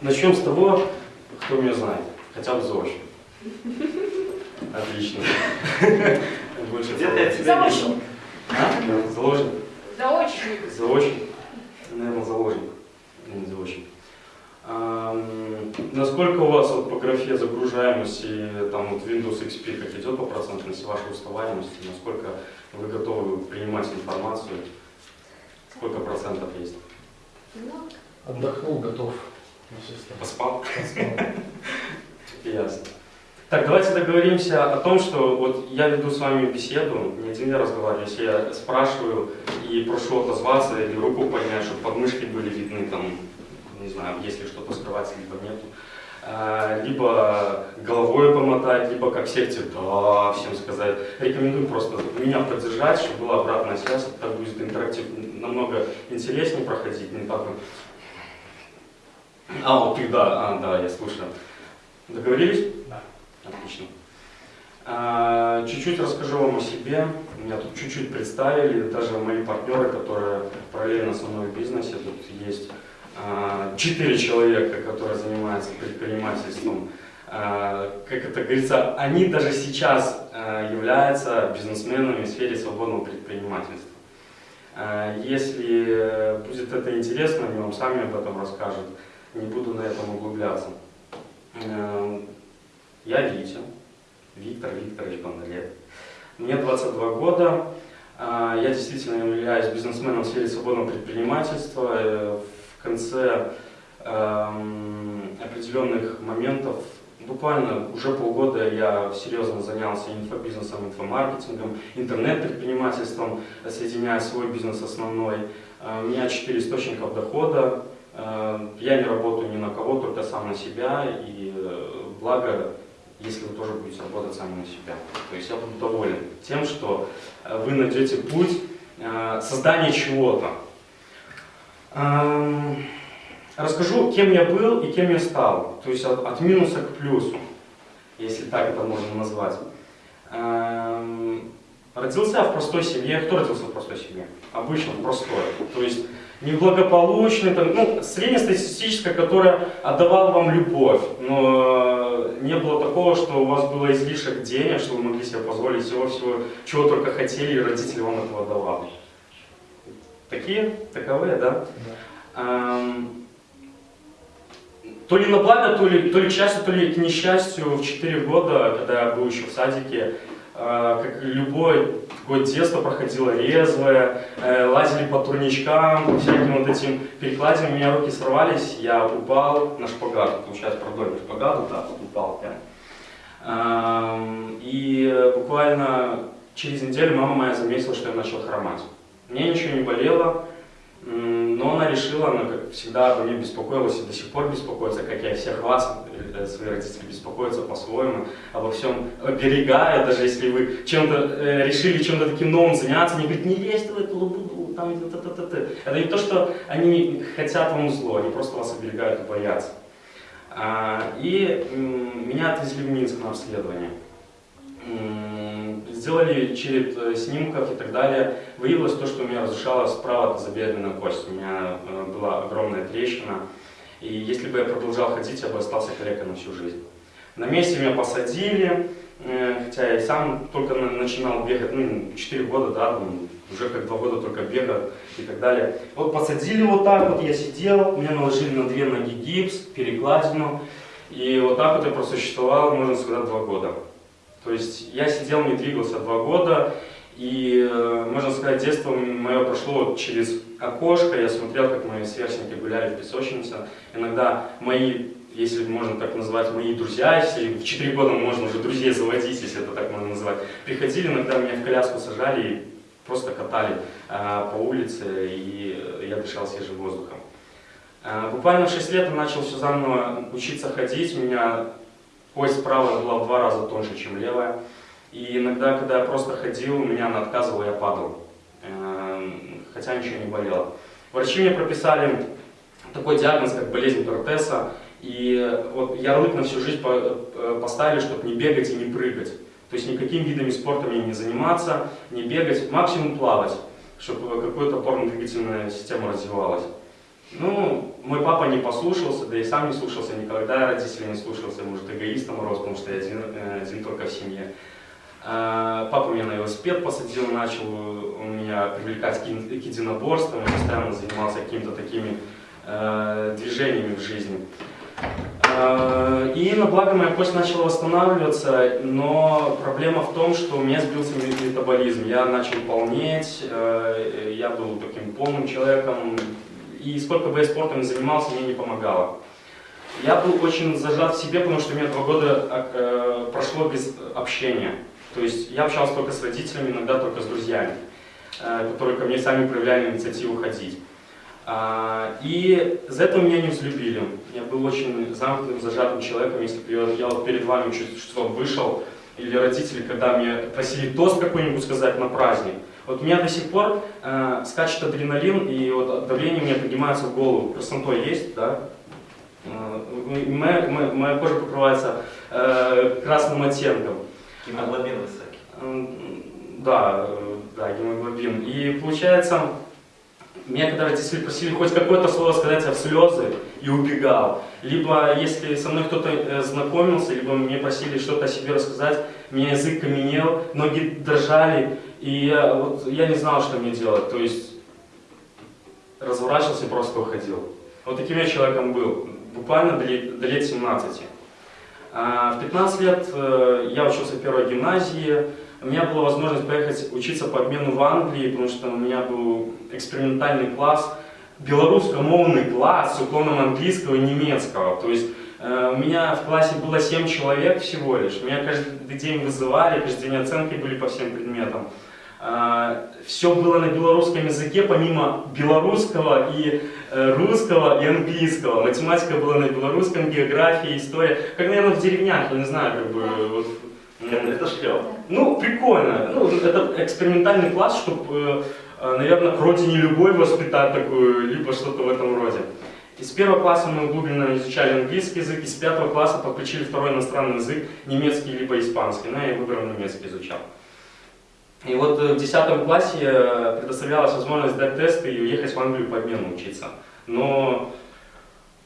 Начнем с того, кто меня знает, хотя бы заочно. Отлично. Больше Где ты от себя Заочник. А? Заложник? Заочник. Заочник? Наверное, заложник. Не заочник. Ам, насколько у вас вот по графе загружаемости там вот Windows XP как идет по процентности вашей уставаемости? Насколько вы готовы принимать информацию? Сколько процентов есть? Ну, Отдохнул, готов. Поспал? Ясно. Так, давайте договоримся о том, что вот я веду с вами беседу, не один я разговариваю, если я спрашиваю и прошу отозваться или руку поднять, чтобы подмышки были видны, там, не знаю, если что-то скрывать, либо нету. А, Либо головой помотать, либо как секте «да» всем сказать. Рекомендую просто меня поддержать, чтобы была обратная связь, так будет интерактив намного интереснее проходить, не так. А, вот ты, да, а, да, я слушаю. Договорились? Да. Отлично. А, Чуть-чуть расскажу вам о себе. Меня тут чуть-чуть представили, даже мои партнеры, которые параллельно со мной в бизнесе. Тут есть а, четыре человека, которые занимаются предпринимательством. А, Как это говорится, они даже сейчас являются бизнесменами в сфере свободного предпринимательства. Если будет это интересно, они вам сами об этом расскажут. Не буду на этом углубляться. Эм, Я Витя, Виктор Викторович Бондарев. Мне 22 года. А, Я действительно являюсь бизнесменом в сфере свободного предпринимательства. Э, В конце эм, определенных моментов, буквально уже полгода я серьезно занялся инфобизнесом, инфомаркетингом, интернет-предпринимательством, соединяя свой бизнес основной. Э, У меня четыре источника дохода. Э, Я не работаю ни на кого, только сам на себя. И э, благо, если вы тоже будете работать сами на себя. То есть я буду доволен тем, что э, вы найдете путь создания чего-то. Эм, Расскажу, кем я был и кем я стал. То есть от, от минуса к плюсу, если так это можно назвать. Эм, Родился в простой семье. Кто родился в простой семье? Обычно простой. То есть неблагополучный, там, ну, среднестатистическая, которая отдавала вам любовь, но э, не было такого, что у вас было излишек денег, что вы могли себе позволить всего-всего, чего только хотели, и родители вам этого давали. Такие, таковые, да? Да. Эм, То ли на благо, то ли, то ли к счастью, то ли к несчастью, в 4 года, когда я был еще в садике, как любое такое детство проходило резвое, э, лазили по турничкам, по всяким вот этим перекладинам, у меня руки сорвались, я упал на шпагат, получается, продольный шпагат, так вот упал прям. И буквально через неделю мама моя заметила, что я начал хромать. Мне ничего не болело, но она решила, она как всегда обо мне беспокоилась и до сих пор беспокоится, как я всех вас, э, свои родители, беспокоятся по-своему, обо всем оберегая, даже если вы чем-то э, решили чем-то таким новым заняться, они говорят, не лезь в эту лабуду, там, т -т -т -т. Это не то, что они хотят вам зло, они просто вас оберегают и боятся. А, И меня отвезли в Минск на обследование. Сделали черед э, снимков и так далее. Выявилось то, что у меня разрушала справа тазобедренная кость. У меня э, была огромная трещина. И если бы я продолжал ходить, я бы остался калекой на всю жизнь. На месте меня посадили, э, хотя я сам только на- начинал бегать, ну, 4 года, да, уже как 2 года только бегаю и так далее. Вот посадили вот так вот, я сидел, мне наложили на две ноги гипс, перекладину, и вот так вот я просуществовал, можно сказать, 2 года. То есть я сидел, не двигался 2 года, и, э, можно сказать, детство мое прошло через окошко, я смотрел, как мои сверстники гуляли в песочнице. Иногда мои, если можно так назвать, мои друзья, если в 4 года можно уже друзей заводить, если это так можно назвать, приходили, иногда меня в коляску сажали и просто катали э, по улице, и я дышал свежим воздухом. Э, буквально в 6 лет я начал все заново учиться ходить, меня кость правая была в два раза тоньше, чем левая. И иногда, когда я просто ходил, меня она отказывала, я падал. Эм, Хотя ничего не болело. Врачи мне прописали такой диагноз, как болезнь Тортеса. И вот ярлык на всю жизнь э, поставили, чтобы не бегать и не прыгать. То есть никакими видами спорта мне не заниматься, не бегать, максимум плавать, чтобы какая-то опорно-двигательная система развивалась. Ну, мой папа не послушался, да и сам не слушался никогда, родители не слушался, может, эгоистом рос, потому что я один, э, один только в семье. А, Папа меня на велосипед посадил, начал он меня привлекать к ин- к единоборствам, постоянно занимался какими-то такими э, движениями в жизни. А, И на благо моя кость начала восстанавливаться, но проблема в том, что у меня сбился ме- метаболизм. Я начал полнеть, э, я был таким полным человеком, и сколько бы я спортом ни занимался, мне не помогало. Я был очень зажат в себе, потому что у меня два года э, прошло без общения. То есть я общался только с родителями, иногда только с друзьями, э, которые ко мне сами проявляли инициативу ходить. А, И за это меня не взлюбили. Я был очень замкнутым, зажатым человеком. Если бы я, перед вами чуть что вышел, или родители, когда меня просили тост какой-нибудь сказать на праздник, вот у меня до сих пор э, скачет адреналин, и вот давление у меня поднимается в голову. Краснотой есть, да? Э, моя, моя- моя кожа покрывается э, красным оттенком. Гемоглобин высокий. М, Да, э, да, гемоглобин. И получается, меня когда родители просили хоть какое-то слово сказать, я в слезы и убегал. Либо если со мной кто-то э, знакомился, либо мне просили что-то о себе рассказать, меня язык каменел, ноги дрожали, и я, вот, я не знал, что мне делать. То есть разворачивался и просто уходил. Вот таким я человеком был, буквально до лет, до лет 17. А, В 15 лет э, я учился в первой гимназии. У меня была возможность поехать учиться по обмену в Англии, потому что у меня был экспериментальный класс, белорусскомовный класс с уклоном английского и немецкого. То есть у меня в классе было 7 человек всего лишь. Меня каждый день вызывали, каждый день оценки были по всем предметам. Все было на белорусском языке, помимо белорусского и э, русского и английского. Математика была на белорусском, география, история. Как, наверное, в деревнях, я не знаю, как бы... Вот, это шлеп. ну, прикольно. Ну, это экспериментальный класс, чтобы, наверное, к родине любой воспитать такую, либо что-то в этом роде. Из первого класса мы углубленно изучали английский язык, из пятого класса подключили второй иностранный язык, немецкий либо испанский. Ну, я выбрал немецкий изучал. И вот э, в 10 классе э, предоставлялась возможность сдать тесты и уехать в Англию по обмену учиться. Но,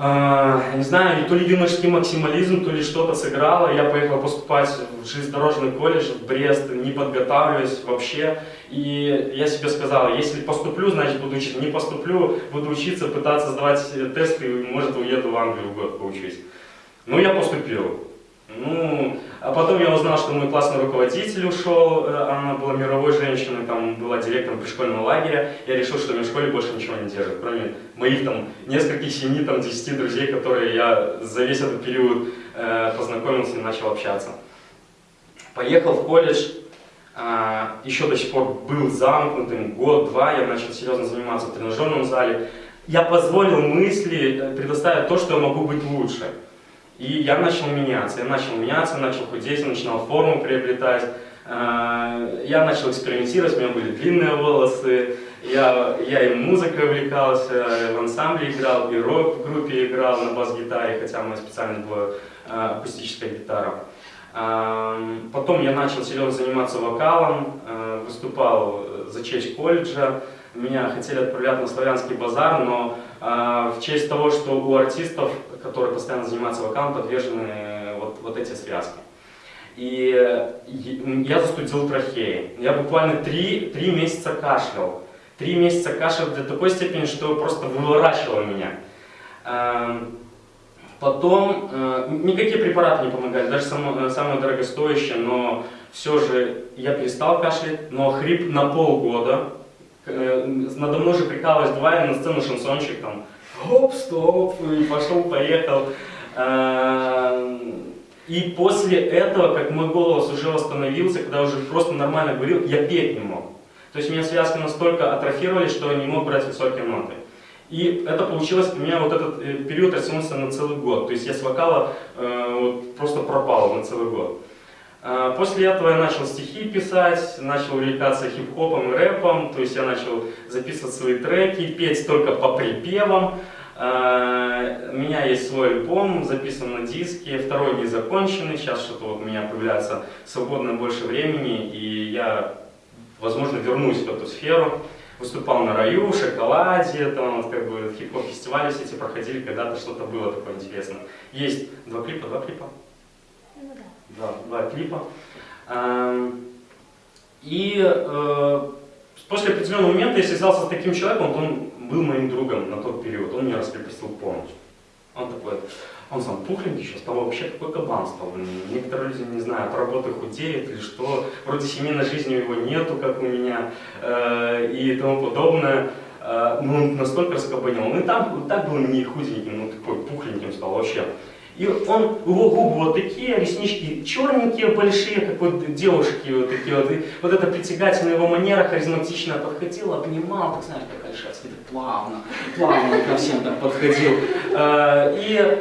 я не знаю, то ли юношеский максимализм, то ли что-то сыграло. Я поехал поступать в железнодорожный колледж в Брест, не подготавливаясь вообще. И я себе сказал, если поступлю, значит буду учиться. Не поступлю, буду учиться, пытаться сдавать тесты, и, может, уеду в Англию год поучусь. Ну, я поступил. Ну, а потом я узнал, что мой классный руководитель ушел, э, она была мировой женщиной, там была директором пришкольного лагеря. Я решил, что в школе больше ничего не держит, кроме моих там нескольких, семи, там, десяти друзей, которые я за весь этот период э, познакомился и начал общаться. Поехал в колледж, а, еще до сих пор был замкнутым, год-два я начал серьезно заниматься в тренажерном зале. Я позволил мысли э, предоставить то, что я могу быть лучше. И я начал меняться, я начал меняться, начал худеть, начинал форму приобретать. Э, Я начал экспериментировать, у меня были длинные волосы, я, я и музыкой увлекался, в ансамбле играл, и рок в группе играл на бас-гитаре, хотя моя специальность была э, акустическая гитара. Эм, Потом я начал серьезно заниматься вокалом, выступал за честь колледжа. Меня хотели отправлять на славянский базар, но э, в честь того, что у артистов, которые постоянно занимаются вокалом, подвержены вот, вот эти связки. И э, я застудил трахеи. Я буквально три, три месяца кашлял. Три месяца кашлял до такой степени, что просто выворачивало меня. Эм, Потом э, никакие препараты не помогали, даже само, э, самое дорогостоящее, но все же я перестал кашлять, но хрип на полгода. Э, надо мной же прикалывались, давай на сцену шансончик там, хоп, стоп, и пошел, поехал. Э, и после этого, как мой голос уже восстановился, когда уже просто нормально говорил, я петь не мог. То есть у меня связки настолько атрофировали, что я не мог брать высокие ноты. И это получилось, у меня вот этот э, период растянулся на целый год. То есть я с вокала э, вот, просто пропал на целый год. А, После этого я начал стихи писать, начал увлекаться хип-хопом и рэпом, то есть я начал записывать свои треки, петь только по припевам. А, У меня есть свой альбом, записан на диске, второй не законченный, сейчас что-то вот у меня появляется свободное больше времени, и я, возможно, вернусь в эту сферу. выступал на раю, шоколаде, там вот как бы хип-хоп фестивали все эти проходили, когда-то что-то было такое интересное. Есть два клипа, два клипа. Два, два клипа. Эм, И э, после определенного момента я связался с таким человеком, вот он был моим другом на тот период, он меня раскрепостил полностью. Он такой, он сам пухленький сейчас, стал вообще такой кабан стал. Некоторые люди, не знаю, от работы худеют или что, вроде семейной жизни у него нету, как у меня, э, и тому подобное. Э, ну, он настолько раскабанил. Он и там и так был не худеньким, ну такой пухленьким стал вообще. И он, его губы вот такие, реснички черненькие, большие, как вот девушки вот такие вот. И вот эта притягательная его манера харизматичная подходил, обнимал, так знаешь, как Альшевский, так плавно, плавно ко всем так подходил. Э, И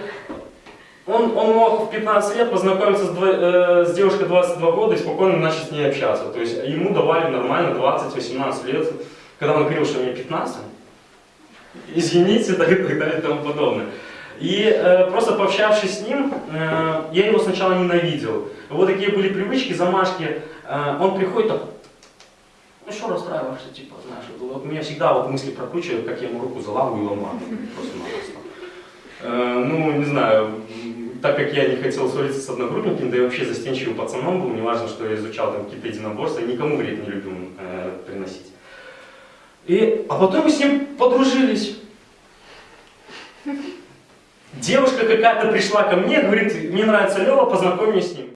он, он мог в 15 лет познакомиться с, э, с девушкой 22 года и спокойно начать с ней общаться. То есть ему давали нормально 20-18 лет. Когда он говорил, что мне 15, извините, так, и так далее и тому подобное. И э, просто пообщавшись с ним, э, я его сначала ненавидел. Вот такие были привычки, замашки. Э, он приходит так, ну что расстраиваешься, типа, знаешь, вот, меня всегда вот мысли прокручивают, как я ему руку заламываю и ломаю. Просто-напросто. Э, ну, не знаю, так как я не хотел ссориться с одногруппником, да и вообще застенчивым пацаном был, неважно, что я изучал там какие-то единоборства, никому вред не люблю э, приносить. И, а потом мы с ним подружились. Девушка какая-то пришла ко мне, говорит, мне нравится Лева, познакомь меня с ним.